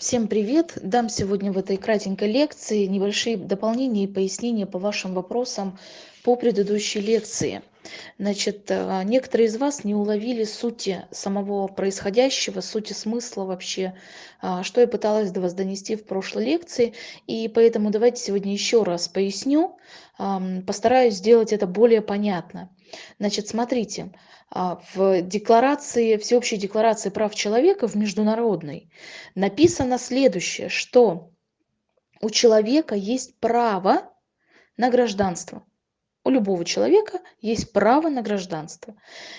Всем привет! Дам сегодня в этой кратенькой лекции небольшие дополнения и пояснения по вашим вопросам по предыдущей лекции. Значит, э, некоторые из вас не уловили сути самого происходящего, сути смысла вообще, а, что я пыталась до вас донести в прошлой лекции. И поэтому давайте сегодня еще раз поясню, постараюсь сделать это более понятно. Значит, смотрите, а, в декларации, всеобщей декларации прав человека, в международной, написано следующее, что у человека есть право на гражданство у любого человека есть право на гражданство.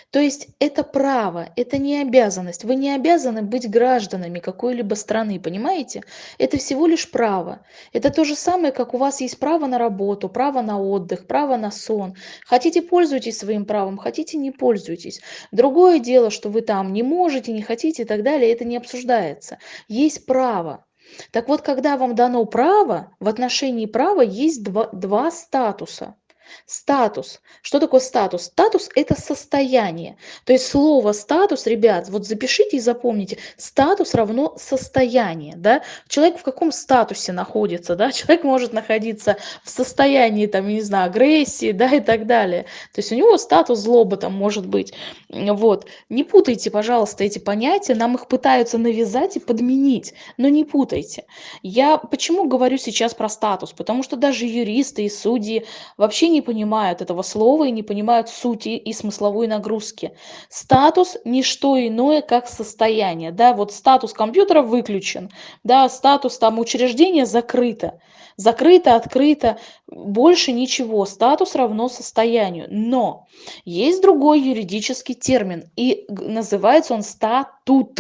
То есть это право, это не обязанность. Вы не обязаны быть гражданами какой-либо страны, понимаете? Это всего лишь право. Это то же самое, как у вас есть право на работу, право на отдых, право на сон. Хотите, пользуйтесь своим правом, хотите, не пользуйтесь. Другое дело, что вы там не можете, не хотите и так далее, это не обсуждается. Есть право. Так вот, когда вам дано право, в отношении права есть два, два статуса – Статус. Что такое статус? Статус – это состояние. То есть слово статус, ребят, вот запишите и запомните. Статус равно состояние. Да? Человек в каком статусе находится? Да? Человек может находиться в состоянии, там, не знаю, агрессии да, и так далее. То есть у него статус злоба там может быть. Вот. Не путайте, пожалуйста, эти понятия. Нам их пытаются навязать и подменить. Но не путайте. Я почему говорю сейчас про статус? Потому что даже юристы и судьи вообще не понимают этого слова и не понимают сути и смысловой нагрузки. Статус – не что иное, как состояние. Да, вот статус компьютера выключен, да, статус там учреждения закрыто. Закрыто, открыто, больше ничего. Статус равно состоянию. Но есть другой юридический термин, и называется он статут.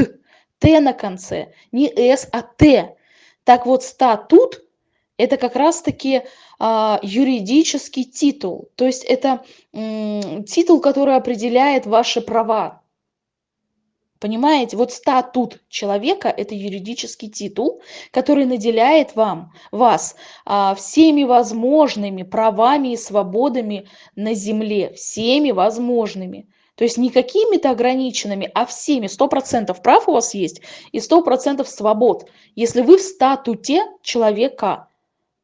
Т на конце, не С, а Т. Так вот, статут это как раз-таки а, юридический титул. То есть это м, титул, который определяет ваши права. Понимаете, вот статут человека – это юридический титул, который наделяет вам, вас а, всеми возможными правами и свободами на земле, всеми возможными. То есть не какими-то ограниченными, а всеми. Сто процентов прав у вас есть и сто процентов свобод, если вы в статуте человека.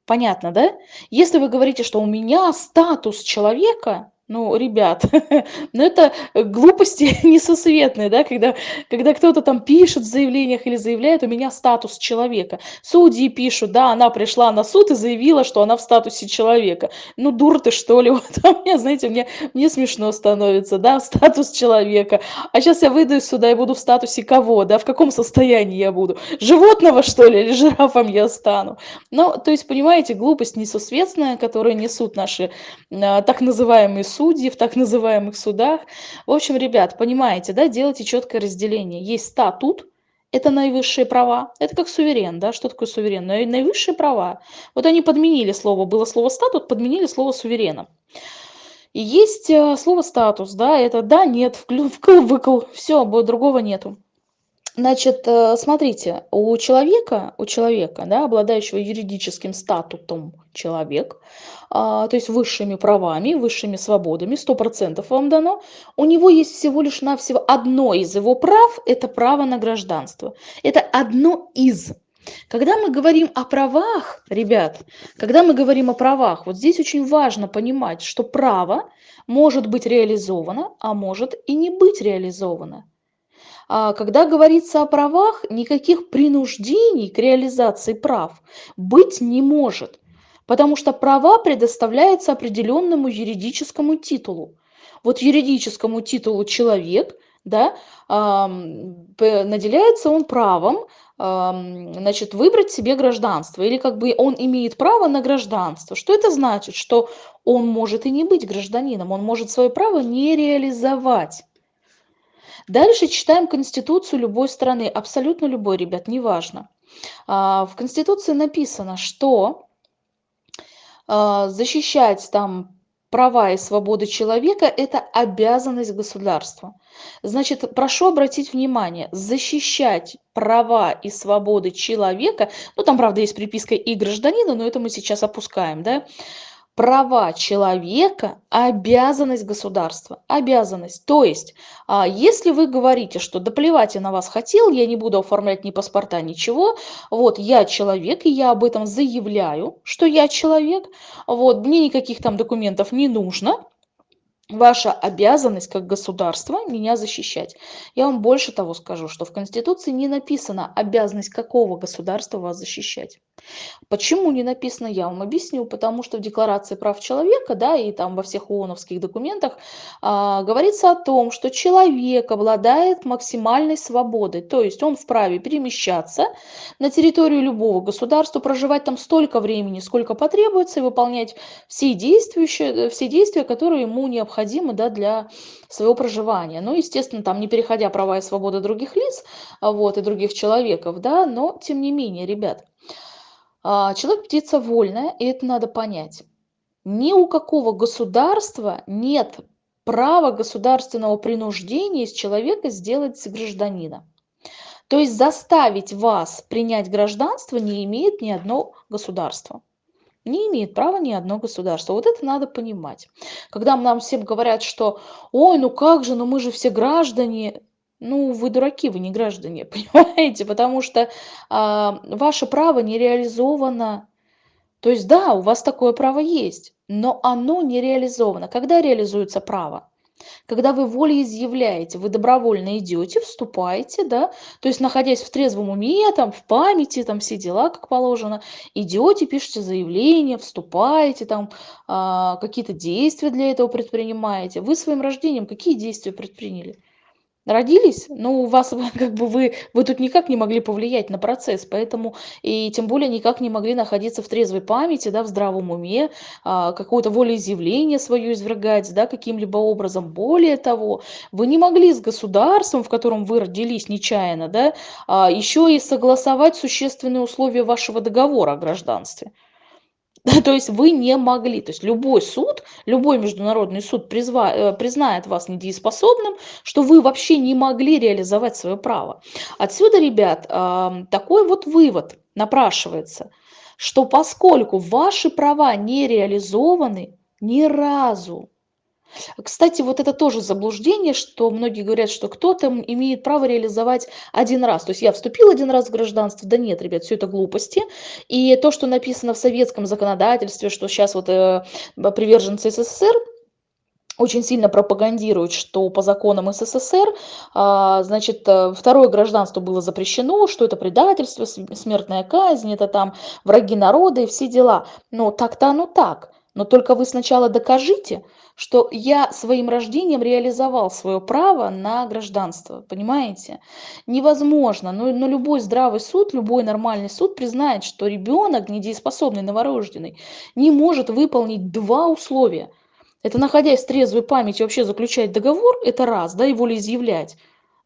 Понятно, да? Если вы говорите, что у меня статус человека, ну, ребят, ну это глупости несусветные, да, когда, когда кто-то там пишет в заявлениях или заявляет, у меня статус человека. Судьи пишут, да, она пришла на суд и заявила, что она в статусе человека. Ну, дур ты, что ли, вот, а мне, знаете, мне, мне смешно становится, да, статус человека. А сейчас я выйду из суда и буду в статусе кого, да, в каком состоянии я буду? Животного, что ли, или жирафом я стану? Ну, то есть, понимаете, глупость несусветная, которую несут наши а, так называемые судьи в так называемых судах. В общем, ребят, понимаете, да, делайте четкое разделение. Есть статут, это наивысшие права. Это как суверен, да, что такое суверен? Наивысшие права. Вот они подменили слово, было слово статут, подменили слово суверена. И есть э, слово статус, да, это да, нет, вкл, выкл, все, другого нету. Значит, э, смотрите, у человека, у человека, да, обладающего юридическим статутом человек, а, то есть высшими правами, высшими свободами, сто процентов вам дано, у него есть всего лишь навсего одно из его прав, это право на гражданство. Это одно из. Когда мы говорим о правах, ребят, когда мы говорим о правах, вот здесь очень важно понимать, что право может быть реализовано, а может и не быть реализовано. А когда говорится о правах, никаких принуждений к реализации прав быть не может, потому что права предоставляются определенному юридическому титулу. Вот юридическому титулу человек, да, наделяется он правом значит, выбрать себе гражданство, или как бы он имеет право на гражданство. Что это значит? Что он может и не быть гражданином, он может свое право не реализовать. Дальше читаем Конституцию любой страны, абсолютно любой, ребят, неважно. А, в Конституции написано, что а, защищать там права и свободы человека – это обязанность государства. Значит, прошу обратить внимание, защищать права и свободы человека, ну там, правда, есть приписка и гражданина, но это мы сейчас опускаем, да, права человека – обязанность государства. Обязанность. То есть, а, если вы говорите, что да плевать я на вас хотел, я не буду оформлять ни паспорта, ничего, вот я человек, и я об этом заявляю, что я человек, вот мне никаких там документов не нужно, ваша обязанность как государства меня защищать. Я вам больше того скажу, что в Конституции не написано обязанность какого государства вас защищать. Почему не написано, я вам объясню, потому что в Декларации прав человека, да, и там во всех ООНовских документах а, говорится о том, что человек обладает максимальной свободой, то есть он вправе перемещаться на территорию любого государства, проживать там столько времени, сколько потребуется, и выполнять все действия, все действия которые ему необходимы да, для своего проживания. Ну, естественно, там не переходя права и свободы других лиц вот, и других человеков, да, но тем не менее, ребят, а, человек птица вольная, и это надо понять. Ни у какого государства нет права государственного принуждения из человека сделать гражданина. То есть заставить вас принять гражданство не имеет ни одно государство. Не имеет права ни одно государство. Вот это надо понимать. Когда нам всем говорят, что ой, ну как же, ну мы же все граждане, ну, вы дураки, вы не граждане, понимаете? Потому что а, ваше право не реализовано. То есть, да, у вас такое право есть, но оно не реализовано. Когда реализуется право? Когда вы волеизъявляете, вы добровольно идете, вступаете, да, то есть находясь в трезвом уме, там, в памяти, там, все дела, как положено, идете, пишете заявление, вступаете, там, а, какие-то действия для этого предпринимаете. Вы своим рождением какие действия предприняли? Родились, ну, у вас как бы вы, вы тут никак не могли повлиять на процесс, поэтому и тем более никак не могли находиться в трезвой памяти, да, в здравом уме, а, какое-то волеизъявление свое извергать, да, каким-либо образом. Более того, вы не могли с государством, в котором вы родились нечаянно, да, а, еще и согласовать существенные условия вашего договора о гражданстве. То есть вы не могли, то есть любой суд, любой международный суд призва, э, признает вас недееспособным, что вы вообще не могли реализовать свое право. Отсюда, ребят, такой вот вывод напрашивается, что поскольку ваши права не реализованы ни разу, кстати, вот это тоже заблуждение, что многие говорят, что кто-то имеет право реализовать один раз. То есть я вступил один раз в гражданство. Да нет, ребят, все это глупости. И то, что написано в советском законодательстве, что сейчас вот э, приверженцы СССР очень сильно пропагандируют, что по законам СССР, а, значит, э, второе гражданство было запрещено, что это предательство, смертная казнь, это там враги народа и все дела. Но так-то оно так. Но только вы сначала докажите, что я своим рождением реализовал свое право на гражданство, понимаете? Невозможно, но, но любой здравый суд, любой нормальный суд признает, что ребенок, недееспособный, новорожденный, не может выполнить два условия. Это находясь в трезвой памяти вообще заключать договор, это раз, да, и волеизъявлять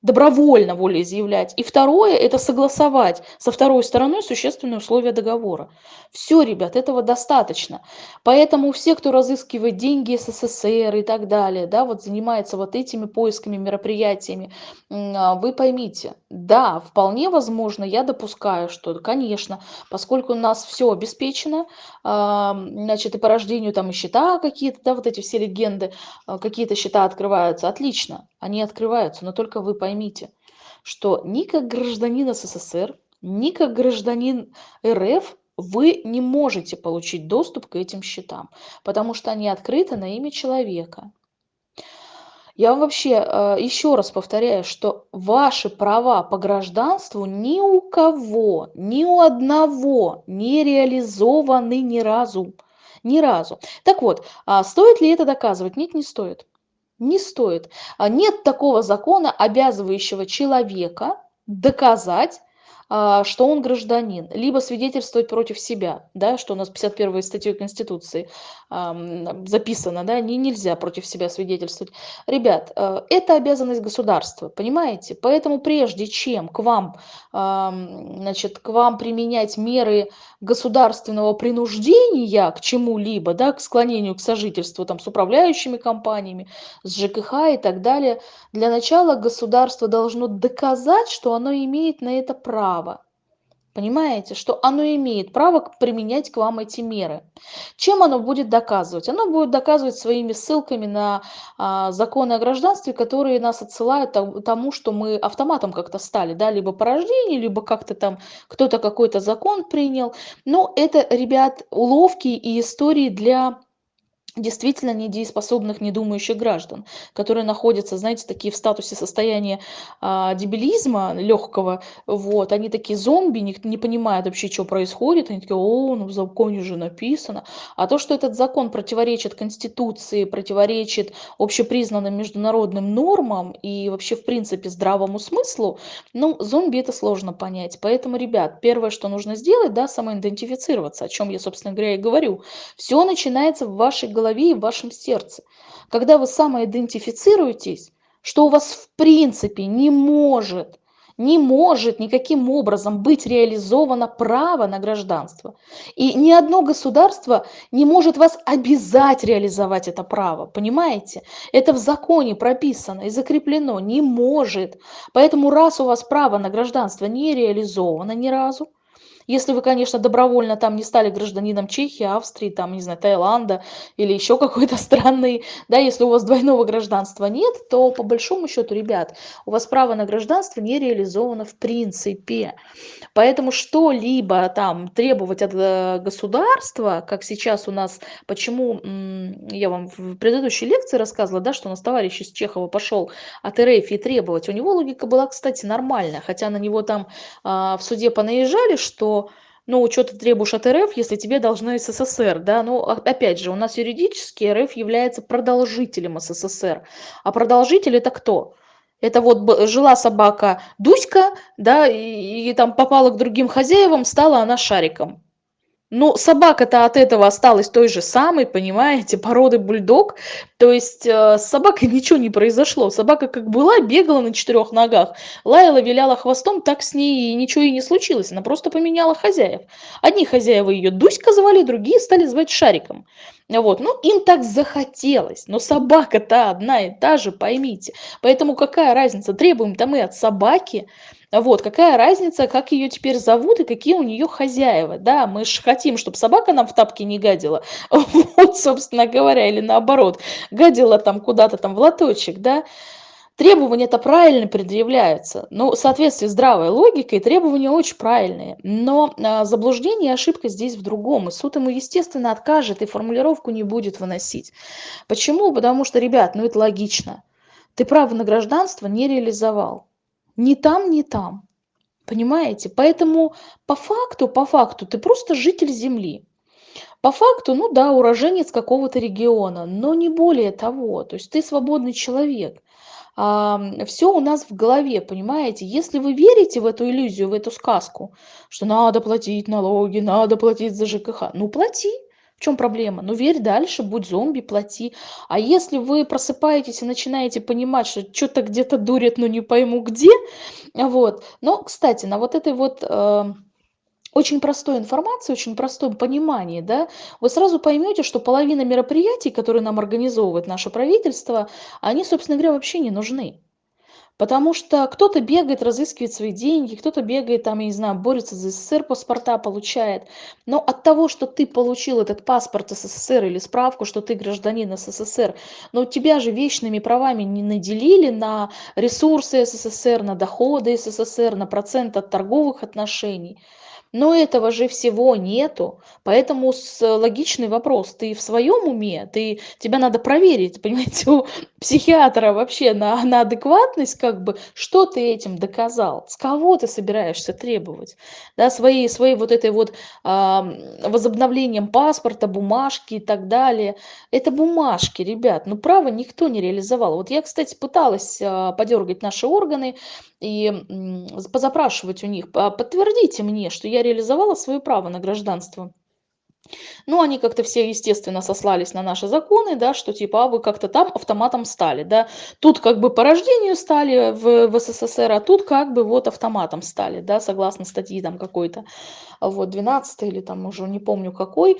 добровольно волеизъявлять. И второе – это согласовать со второй стороной существенные условия договора. Все, ребят, этого достаточно. Поэтому все, кто разыскивает деньги СССР и так далее, да, вот занимается вот этими поисками, мероприятиями, а, вы поймите, да, вполне возможно, я допускаю, что, конечно, поскольку у нас все обеспечено, а, значит, и по рождению там и счета какие-то, да, вот эти все легенды, а, какие-то счета открываются, отлично, они открываются, но только вы поймите, что ни как гражданин СССР, ни как гражданин РФ вы не можете получить доступ к этим счетам, потому что они открыты на имя человека. Я вам вообще э, еще раз повторяю, что ваши права по гражданству ни у кого, ни у одного не реализованы ни разу. Ни разу. Так вот, а стоит ли это доказывать? Нет, не стоит не стоит. А нет такого закона, обязывающего человека доказать что он гражданин, либо свидетельствовать против себя, да, что у нас 51 статьей Конституции записано, да, не, нельзя против себя свидетельствовать. Ребят, э, это обязанность государства, понимаете? Поэтому прежде чем к вам, значит, к вам применять меры государственного принуждения к чему-либо, да, к склонению к сожительству там, с управляющими компаниями, с ЖКХ и так далее, для начала государство должно доказать, что оно имеет на это право право. Понимаете, что оно имеет право применять к вам эти меры. Чем оно будет доказывать? Оно будет доказывать своими ссылками на а, законы о гражданстве, которые нас отсылают тому, что мы автоматом как-то стали, да, либо по рождению, либо как-то там кто-то какой-то закон принял. Но это, ребят, уловки и истории для действительно недееспособных, недумающих граждан, которые находятся, знаете, такие в статусе состояния а, дебилизма легкого, вот, они такие зомби, не, не понимают вообще, что происходит, они такие, о, ну в законе же написано, а то, что этот закон противоречит Конституции, противоречит общепризнанным международным нормам и вообще, в принципе, здравому смыслу, ну, зомби это сложно понять, поэтому, ребят, первое, что нужно сделать, да, самоидентифицироваться, о чем я, собственно говоря, и говорю, все начинается в вашей голове, голове и в вашем сердце. Когда вы самоидентифицируетесь, что у вас в принципе не может, не может никаким образом быть реализовано право на гражданство. И ни одно государство не может вас обязать реализовать это право, понимаете? Это в законе прописано и закреплено, не может. Поэтому раз у вас право на гражданство не реализовано ни разу, если вы, конечно, добровольно там не стали гражданином Чехии, Австрии, там, не знаю, Таиланда или еще какой-то страны, да, если у вас двойного гражданства нет, то по большому счету, ребят, у вас право на гражданство не реализовано в принципе. Поэтому что-либо там требовать от э, государства, как сейчас у нас, почему я вам в предыдущей лекции рассказывала, да, что у нас товарищ из Чехова пошел от РФ и требовать, у него логика была, кстати, нормальная, хотя на него там а, в суде понаезжали, что ну, что требуешь от РФ, если тебе должно СССР, да, ну, опять же, у нас юридически РФ является продолжителем СССР, а продолжитель это кто? Это вот жила собака Дуська, да, и, и там попала к другим хозяевам, стала она шариком. Ну, собака-то от этого осталась той же самой, понимаете, породы бульдог. То есть э, с собакой ничего не произошло. Собака как была, бегала на четырех ногах, лаяла, виляла хвостом, так с ней ничего и не случилось. Она просто поменяла хозяев. Одни хозяева ее Дуська звали, другие стали звать Шариком. Вот, ну им так захотелось, но собака-то одна и та же, поймите. Поэтому какая разница, требуем-то мы от собаки, вот, какая разница, как ее теперь зовут и какие у нее хозяева, да, мы же хотим, чтобы собака нам в тапки не гадила, вот, собственно говоря, или наоборот, гадила там куда-то там в лоточек, да, требования это правильно предъявляются, ну, в соответствии с здравой логикой требования очень правильные, но а, заблуждение и ошибка здесь в другом, и суд ему, естественно, откажет и формулировку не будет выносить. Почему? Потому что, ребят, ну это логично, ты право на гражданство не реализовал, ни там, ни там. Понимаете? Поэтому по факту, по факту ты просто житель Земли. По факту, ну да, уроженец какого-то региона, но не более того. То есть ты свободный человек. Все у нас в голове, понимаете? Если вы верите в эту иллюзию, в эту сказку, что надо платить налоги, надо платить за ЖКХ, ну плати. В чем проблема? Ну верь дальше, будь зомби, плати. А если вы просыпаетесь и начинаете понимать, что что-то где-то дурит, но не пойму где, вот. Но, кстати, на вот этой вот э, очень простой информации, очень простом понимании, да, вы сразу поймете, что половина мероприятий, которые нам организовывает наше правительство, они, собственно говоря, вообще не нужны. Потому что кто-то бегает, разыскивает свои деньги, кто-то бегает, там, я не знаю, борется за СССР, паспорта получает. Но от того, что ты получил этот паспорт СССР или справку, что ты гражданин СССР, но тебя же вечными правами не наделили на ресурсы СССР, на доходы СССР, на процент от торговых отношений. Но этого же всего нету, поэтому с логичный вопрос: ты в своем уме? Ты тебя надо проверить, понимаете, у психиатра вообще на на адекватность, как бы, что ты этим доказал, с кого ты собираешься требовать, да, своей своей вот этой вот, а, возобновлением паспорта, бумажки и так далее. Это бумажки, ребят, но право никто не реализовал. Вот я, кстати, пыталась, а, подергать наши органы и, позапрашивать у них: подтвердите мне, что я реализовала свое право на гражданство. Ну, они как-то все, естественно, сослались на наши законы, да, что типа, а вы как-то там автоматом стали, да. Тут как бы по рождению стали в, в СССР, а тут как бы вот автоматом стали, да, согласно статьи там какой-то, вот, 12 или там уже не помню какой.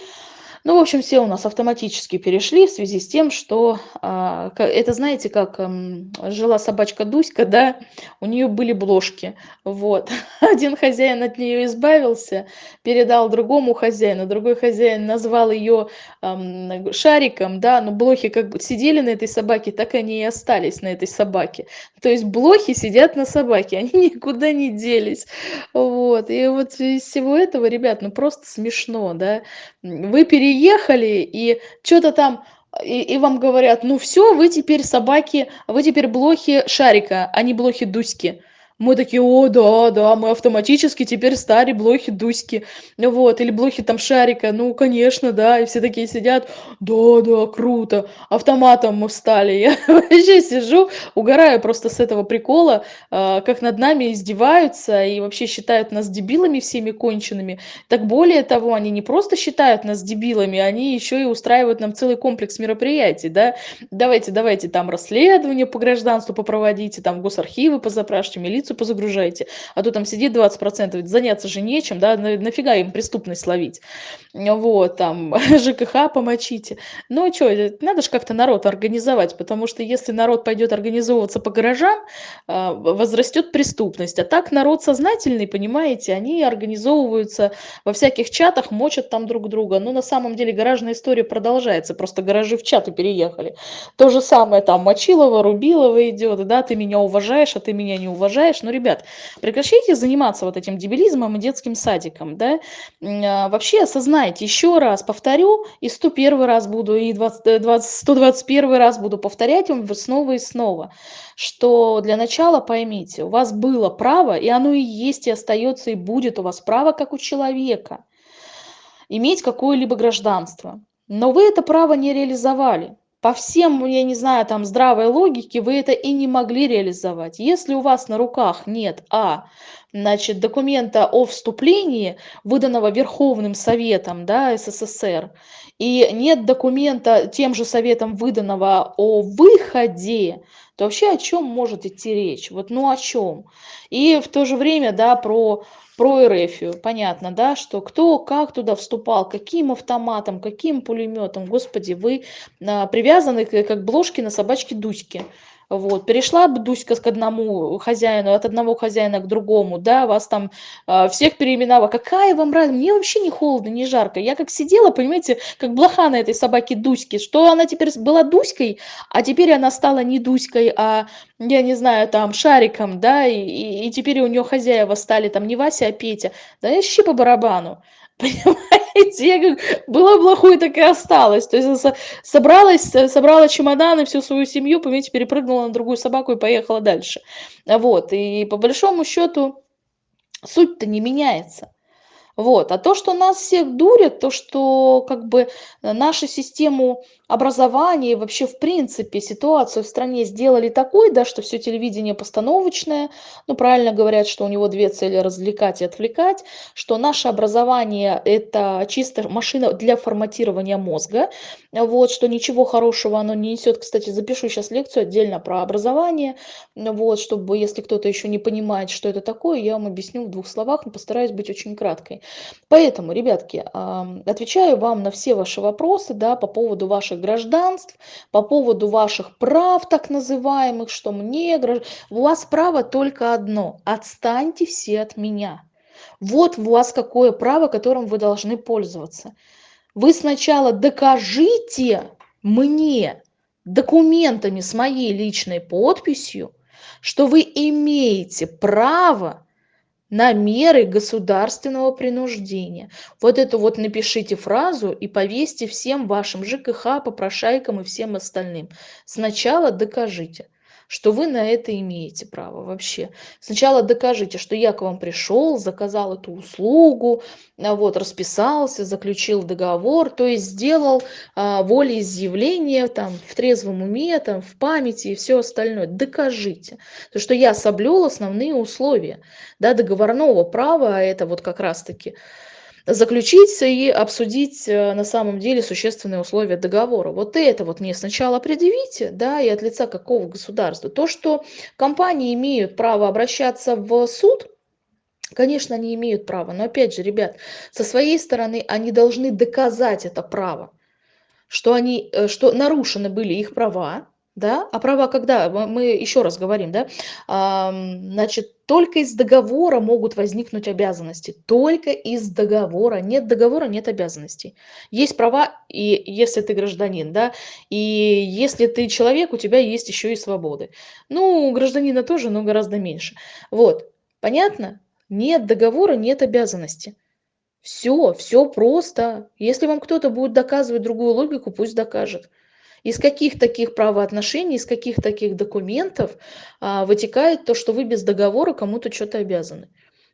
Ну, в общем, все у нас автоматически перешли в связи с тем, что а, это, знаете, как м, жила собачка Дуська, да, у нее были бложки. Вот. Один хозяин от нее избавился, передал другому хозяину, другой хозяин назвал ее ам, шариком, да, но блохи как бы сидели на этой собаке, так они и остались на этой собаке. То есть блохи сидят на собаке, они никуда не делись. Вот. И вот из всего этого, ребят, ну просто смешно, да. Вы переехали, и что-то там, и, и вам говорят, ну все, вы теперь собаки, вы теперь блохи Шарика, а не блохи Дуськи. Мы такие, о, да, да, мы автоматически теперь стали блохи Дуськи, вот, или блохи там Шарика, ну, конечно, да, и все такие сидят, да, да, круто, автоматом мы встали. Я вообще сижу, угораю просто с этого прикола, а, как над нами издеваются и вообще считают нас дебилами всеми конченными. Так более того, они не просто считают нас дебилами, они еще и устраивают нам целый комплекс мероприятий, да, давайте, давайте там расследование по гражданству попроводите, там госархивы позапрашивайте, милицию информацию позагружаете, а то там сидит 20%, заняться же нечем, да, нафига им преступность ловить, вот, там, ЖКХ помочите. Ну, что, надо же как-то народ организовать, потому что если народ пойдет организовываться по гаражам, а, возрастет преступность, а так народ сознательный, понимаете, они организовываются во всяких чатах, мочат там друг друга, но на самом деле гаражная история продолжается, просто гаражи в чаты переехали. То же самое там Мочилова, Рубилова идет, да, ты меня уважаешь, а ты меня не уважаешь, ну, ребят, прекращайте заниматься вот этим дебилизмом и детским садиком, да, а, вообще осознайте, еще раз повторю, и 101 раз буду, и 20, 20, 121 раз буду повторять вам снова и снова, что для начала поймите, у вас было право, и оно и есть, и остается, и будет у вас право, как у человека, иметь какое-либо гражданство. Но вы это право не реализовали по всем, я не знаю, там здравой логике вы это и не могли реализовать. Если у вас на руках нет а значит, документа о вступлении, выданного Верховным Советом да, СССР, и нет документа тем же Советом выданного о выходе, то вообще о чем может идти речь? Вот ну о чем? И в то же время, да, про про Эрефию. Понятно, да, что кто как туда вступал, каким автоматом, каким пулеметом. Господи, вы а, привязаны как бложки на собачке Дуське. Вот. Перешла Дуська к одному хозяину, от одного хозяина к другому, да, вас там э, всех переименовала. Какая вам разница? Мне вообще не холодно, не жарко. Я как сидела, понимаете, как блоха на этой собаке Дуське, что она теперь была Дуськой, а теперь она стала не Дуськой, а, я не знаю, там, Шариком, да, и, и, и теперь у нее хозяева стали там не Вася, а Петя. Да я щи по барабану. Понимаете, я как была плохой, так и осталась. То есть собралась, собрала чемоданы, всю свою семью, понимаете, перепрыгнула на другую собаку и поехала дальше. Вот, и по большому счету суть-то не меняется. Вот. А то, что нас всех дурят, то, что как бы нашу систему образования и вообще в принципе ситуацию в стране сделали такой, да, что все телевидение постановочное, ну правильно говорят, что у него две цели развлекать и отвлекать, что наше образование это чисто машина для форматирования мозга, вот, что ничего хорошего оно не несет. Кстати, запишу сейчас лекцию отдельно про образование, вот, чтобы если кто-то еще не понимает, что это такое, я вам объясню в двух словах, но постараюсь быть очень краткой. Поэтому, ребятки, отвечаю вам на все ваши вопросы, да, по поводу ваших гражданств, по поводу ваших прав так называемых, что мне, у вас право только одно, отстаньте все от меня. Вот у вас какое право, которым вы должны пользоваться. Вы сначала докажите мне документами с моей личной подписью, что вы имеете право на меры государственного принуждения. Вот эту вот напишите фразу и повесьте всем вашим ЖКХ, попрошайкам и всем остальным. Сначала докажите что вы на это имеете право вообще. Сначала докажите, что я к вам пришел, заказал эту услугу, а вот, расписался, заключил договор, то есть сделал а, волеизъявление там, в трезвом уме, там, в памяти и все остальное. Докажите, то, что я соблюл основные условия да, договорного права, а это вот как раз-таки заключить и обсудить э, на самом деле существенные условия договора. Вот это вот мне сначала предъявите, да, и от лица какого государства. То, что компании имеют право обращаться в суд, Конечно, они имеют право, но опять же, ребят, со своей стороны они должны доказать это право, что они, э, что нарушены были их права, да, а права когда? Мы еще раз говорим, да, значит, только из договора могут возникнуть обязанности, только из договора. Нет договора, нет обязанностей. Есть права, и если ты гражданин, да, и если ты человек, у тебя есть еще и свободы. Ну, у гражданина тоже, но гораздо меньше. Вот, понятно? Нет договора, нет обязанности. Все, все просто. Если вам кто-то будет доказывать другую логику, пусть докажет. Из каких таких правоотношений, из каких таких документов а, вытекает то, что вы без договора кому-то что-то обязаны?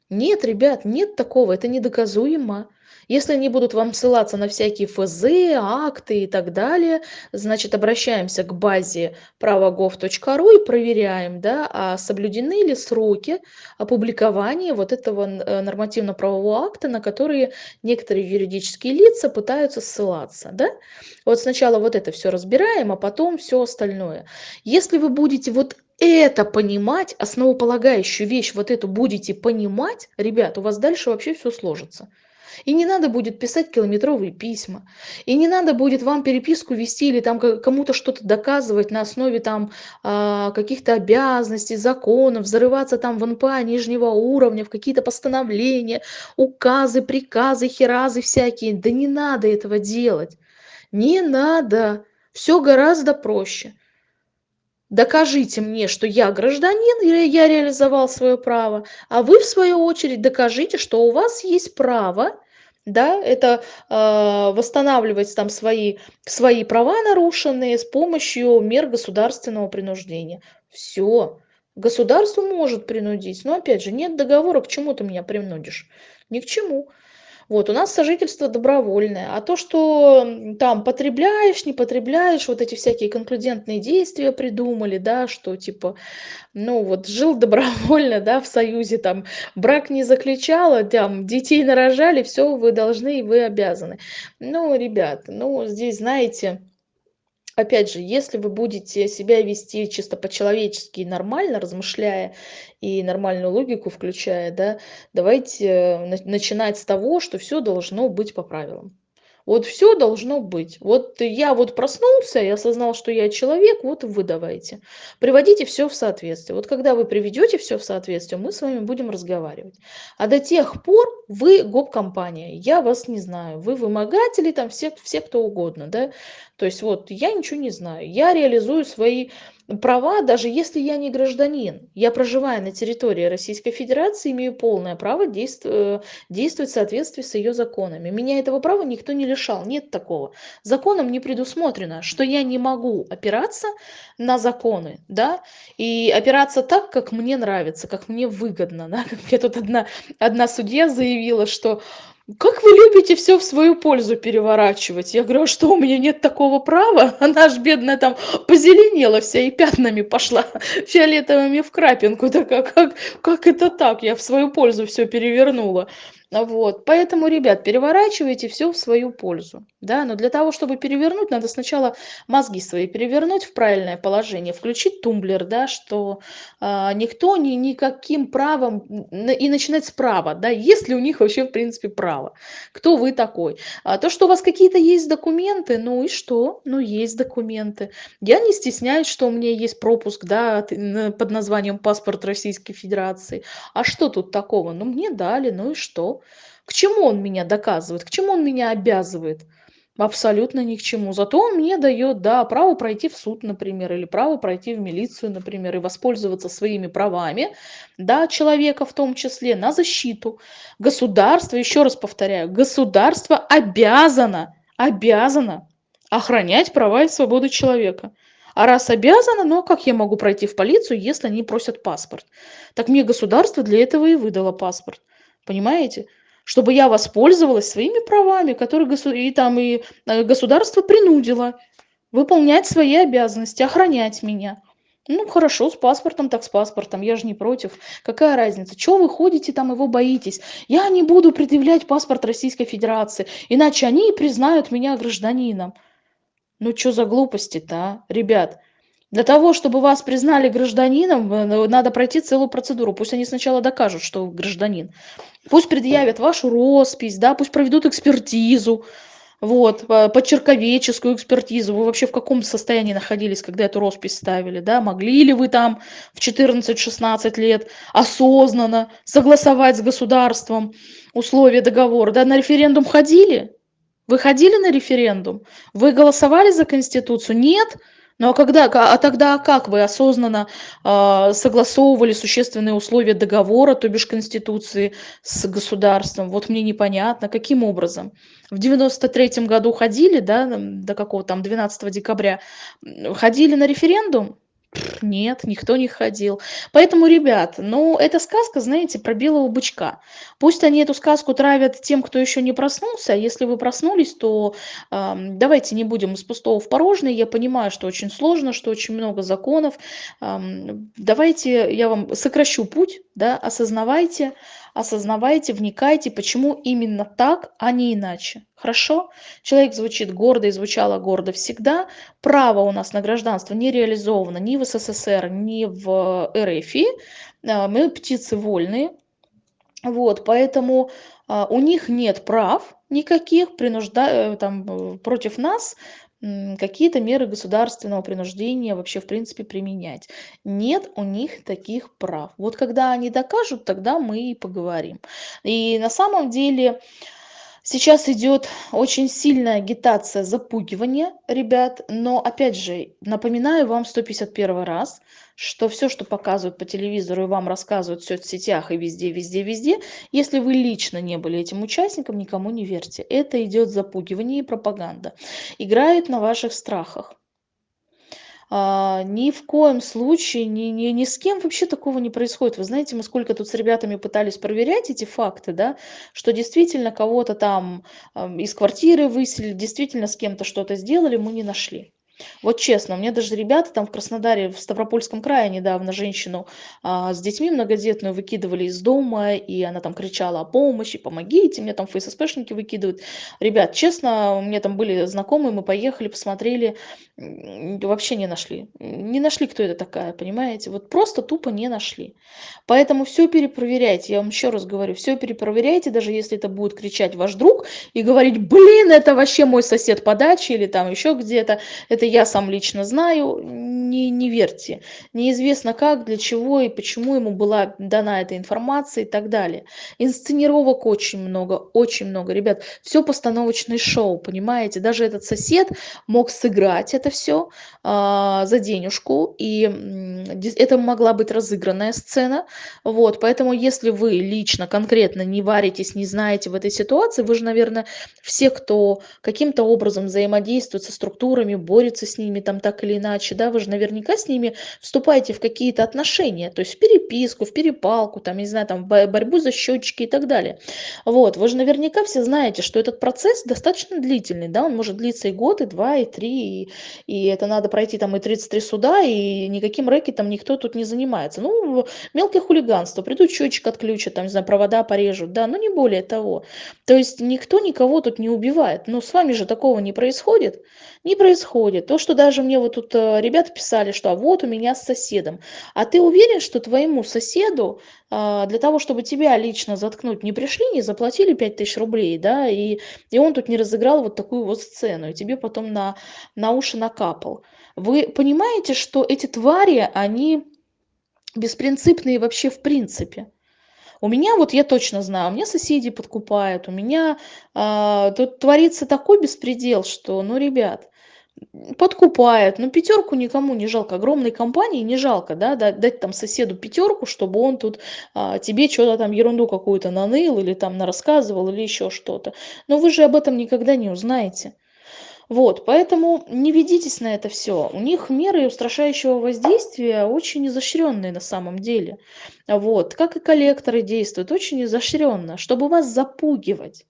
Нет, ребят, нет такого, это недоказуемо. Если они будут вам ссылаться на всякие ФЗ, акты и так далее, значит, обращаемся к базе правогов.ру и проверяем, да, а соблюдены ли сроки опубликования вот этого э, нормативно-правового акта, на которые некоторые юридические лица пытаются ссылаться. Да? Вот сначала вот это все разбираем, а потом все остальное. Если вы будете вот это понимать, основополагающую вещь вот эту будете понимать, ребят, у вас дальше вообще все сложится. И не надо будет писать километровые письма. И не надо будет вам переписку вести или там кому-то что-то доказывать на основе там а, каких-то обязанностей, законов, взрываться там в НПА нижнего уровня, в какие-то постановления, указы, приказы, херазы всякие. Да не надо этого делать. Не надо. Все гораздо проще. Докажите мне, что я гражданин, или я реализовал свое право, а вы, в свою очередь, докажите, что у вас есть право да, это э, восстанавливать там свои, свои права нарушенные с помощью мер государственного принуждения. Все. Государство может принудить, но опять же, нет договора, к чему ты меня принудишь? Ни к чему. Вот, у нас сожительство добровольное. А то, что там потребляешь, не потребляешь, вот эти всякие конклюдентные действия придумали, да, что типа, ну вот жил добровольно, да, в союзе, там, брак не заключала, там, детей нарожали, все, вы должны и вы обязаны. Ну, ребят, ну, здесь, знаете, опять же, если вы будете себя вести чисто по-человечески нормально, размышляя и нормальную логику включая, да, давайте э, начинать с того, что все должно быть по правилам. Вот все должно быть. Вот я вот проснулся, я осознал, что я человек, вот вы давайте. Приводите все в соответствие. Вот когда вы приведете все в соответствие, мы с вами будем разговаривать. А до тех пор вы гоп-компания, я вас не знаю. Вы вымогатели, там все, все кто угодно, да. То есть вот я ничего не знаю. Я реализую свои права, даже если я не гражданин. Я, проживая на территории Российской Федерации, имею полное право действовать, э, действовать в соответствии с ее законами. Меня этого права никто не лишал, нет такого. Законом не предусмотрено, что я не могу опираться на законы, да, и опираться так, как мне нравится, как мне выгодно, да, как мне тут одна, одна судья заявила, что как вы любите все в свою пользу переворачивать? Я говорю, а что, у меня нет такого права? Она аж бедная там позеленела вся и пятнами пошла, фиолетовыми в крапинку. Так как, как, как это так? Я в свою пользу все перевернула. Вот, поэтому, ребят, переворачивайте все в свою пользу, да, но для того, чтобы перевернуть, надо сначала мозги свои перевернуть в правильное положение, включить тумблер, да, что а, никто ни, никаким правом, и начинать справа, да, есть ли у них вообще, в принципе, право, кто вы такой. А то, что у вас какие-то есть документы, ну и что, ну есть документы. Я не стесняюсь, что у меня есть пропуск, да, под названием паспорт Российской Федерации. А что тут такого? Ну мне дали, ну и что? К чему он меня доказывает? К чему он меня обязывает? Абсолютно ни к чему. Зато он мне дает, да, право пройти в суд, например, или право пройти в милицию, например, и воспользоваться своими правами, да, человека в том числе, на защиту. Государство, еще раз повторяю, государство обязано, обязано охранять права и свободы человека. А раз обязано, ну а как я могу пройти в полицию, если они просят паспорт? Так мне государство для этого и выдало паспорт. Понимаете? Чтобы я воспользовалась своими правами, которые госу... и там и э, государство принудило выполнять свои обязанности, охранять меня. Ну, хорошо, с паспортом, так с паспортом, я же не против. Какая разница? Чего вы ходите там, его боитесь? Я не буду предъявлять паспорт Российской Федерации, иначе они признают меня гражданином. Ну, что за глупости-то, а? Ребят, Для того, чтобы вас признали гражданином, э, надо пройти целую процедуру. Пусть они сначала докажут, что вы гражданин. Пусть предъявят вашу роспись, да, пусть проведут экспертизу, вот, почерковеческую экспертизу. Вы вообще в каком состоянии находились, когда эту роспись ставили, да? Могли ли вы там в 14-16 лет осознанно согласовать с государством условия договора, да? На референдум ходили? Вы ходили на референдум? Вы голосовали за Конституцию? Нет? Ну а когда, а тогда как вы осознанно э, согласовывали существенные условия договора, то бишь Конституции с государством? Вот мне непонятно, каким образом? В девяносто третьем году ходили, да, до какого там 12 декабря, ходили на референдум? Нет, никто не ходил. Поэтому, ребят, ну, эта сказка, знаете, про белого бычка. Пусть они эту сказку травят тем, кто еще не проснулся. Если вы проснулись, то э, давайте не будем из пустого в порожное. Я понимаю, что очень сложно, что очень много законов. Э, давайте я вам сокращу путь, да, осознавайте, осознавайте, вникайте, почему именно так, а не иначе. Хорошо? Человек звучит гордо и звучало гордо всегда. Право у нас на гражданство не реализовано ни в СССР, ни в РФ. А, мы птицы вольные. Вот, поэтому а, у них нет прав никаких принужда... Э, там, э, против нас какие-то меры государственного принуждения вообще в принципе применять. Нет у них таких прав. Вот когда они докажут, тогда мы и поговорим. И на самом деле сейчас идет очень сильная агитация запугивания ребят, но опять же, напоминаю вам 151 раз, что все, что показывают по телевизору и вам рассказывают в соцсетях и везде, везде, везде, если вы лично не были этим участником, никому не верьте. Это идет запугивание и пропаганда. Играют на ваших страхах. А, ни в коем случае, ни, ни, ни с кем вообще такого не происходит. Вы знаете, мы сколько тут с ребятами пытались проверять эти факты, да, что действительно кого-то там э, из квартиры выселили, действительно с кем-то что-то сделали, мы не нашли. Вот честно, у меня даже ребята там в Краснодаре, в Ставропольском крае недавно женщину а, с детьми многодетную выкидывали из дома, и она там кричала о помощи, помогите, мне там ФССПшники выкидывают. Ребят, честно, у меня там были знакомые, мы поехали, посмотрели, вообще не нашли. Не нашли, кто это такая, понимаете? Вот просто тупо не нашли. Поэтому все перепроверяйте, я вам еще раз говорю, все перепроверяйте, даже если это будет кричать ваш друг и говорить, блин, это вообще мой сосед по даче или там еще где-то, это я сам лично знаю, не, не верьте. Неизвестно как, для чего и почему ему была дана эта информация и так далее. Инсценировок очень много, очень много. Ребят, все постановочное шоу, понимаете? Даже этот сосед мог сыграть это все а, за денежку, и это могла быть разыгранная сцена. Вот, поэтому если вы лично, конкретно не варитесь, не знаете в этой ситуации, вы же, наверное, все, кто каким-то образом взаимодействует со структурами, борется борется с ними там так или иначе, да, вы же наверняка с ними вступаете в какие-то отношения, то есть в переписку, в перепалку, там, не знаю, там, борьбу за счетчики и так далее. Вот, вы же наверняка все знаете, что этот процесс достаточно длительный, да, он может длиться и год, и два, и три, и, и это надо пройти там и 33 суда, и никаким рэкетом никто тут не занимается. Ну, мелкое хулиганство, придут счетчик отключат, там, не знаю, провода порежут, да, но не более того. То есть никто никого тут не убивает, но с вами же такого не происходит, не происходит. То, что даже мне вот тут э, ребята писали, что а вот у меня с соседом. А ты уверен, что твоему соседу а, для того, чтобы тебя лично заткнуть, не пришли, не заплатили 5000 рублей, да, и, и он тут не разыграл вот такую вот сцену, и тебе потом на, на уши накапал. Вы понимаете, что эти твари, они беспринципные вообще в принципе. У меня, вот я точно знаю, у меня соседи подкупают, у меня э, тут творится такой беспредел, что, ну, ребят, подкупает. Ну, пятерку никому не жалко. Огромной компании не жалко, да, дать там соседу пятерку, чтобы он тут а, тебе что-то там ерунду какую-то наныл или там рассказывал или еще что-то. Но вы же об этом никогда не узнаете. Вот, поэтому не ведитесь на это все. У них меры устрашающего воздействия очень изощренные на самом деле. Вот, как и коллекторы действуют, очень изощренно, чтобы вас запугивать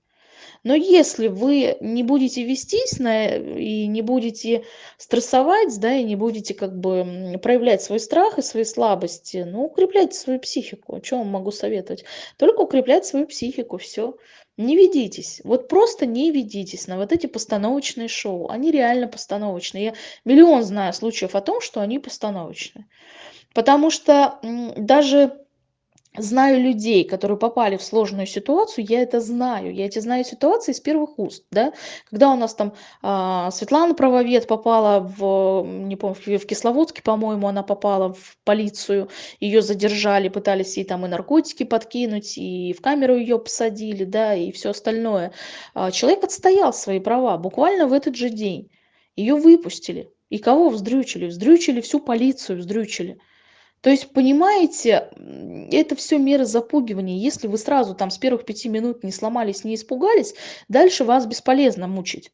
Но если вы не будете вестись на и не будете стрессовать, да, и не будете как бы проявлять свой страх и свои слабости, ну, укрепляйте свою психику. Чё вам могу советовать? Только укреплять свою психику, всё. Не ведитесь, вот просто не ведитесь на вот эти постановочные шоу. Они реально постановочные. Я миллион знаю случаев о том, что они постановочные. Потому что, даже знаю людей, которые попали в сложную ситуацию, я это знаю. Я эти знаю ситуации из первых уст, да. Когда у нас там, а, Светлана правовед попала в, не помню, в Кисловодске, по-моему, она попала в полицию, её задержали, пытались ей там и наркотики подкинуть, и в камеру её посадили, да, и всё остальное. А, человек отстоял свои права буквально в этот же день. Её выпустили. И кого вздрючили? Вздрючили всю полицию, вздрючили. То есть, понимаете, это всё меры запугивания. Если вы сразу там с первых 5 минут не сломались, не испугались, дальше вас бесполезно мучить.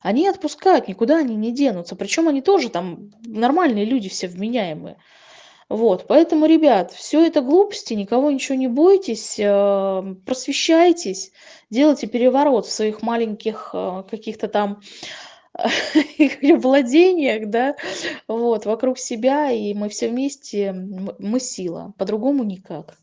Они отпускают, никуда они не денутся. Причём они тоже там нормальные люди, все вменяемые. Вот, поэтому, ребят, всё это глупости, никого ничего не бойтесь, а, просвещайтесь, делайте переворот в своих маленьких, а, каких-то там владениях, да, вот, вокруг себя, и мы все вместе, мы сила, по-другому никак.